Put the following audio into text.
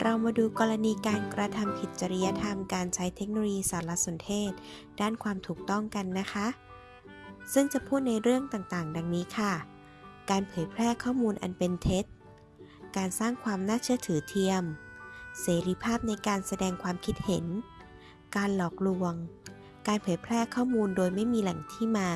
เรามาดูกรณีการกระทำผิดจริยธรรมการใช้เทคโนโลยีสารสนเทศ ด้านความถูกต้องกันนะคะ ซึ่งจะพูดในเรื่องต่างๆ ดังนี้ค่ะ การเผยแพร่ข้อมูลอันเป็นเท็จ การสร้างความน่าเชื่อถือเทียม เสรีภาพในการแสดงความคิดเห็น การหลอกลวง การเผยแพร่ข้อมูลโดยไม่มีแหล่งที่มา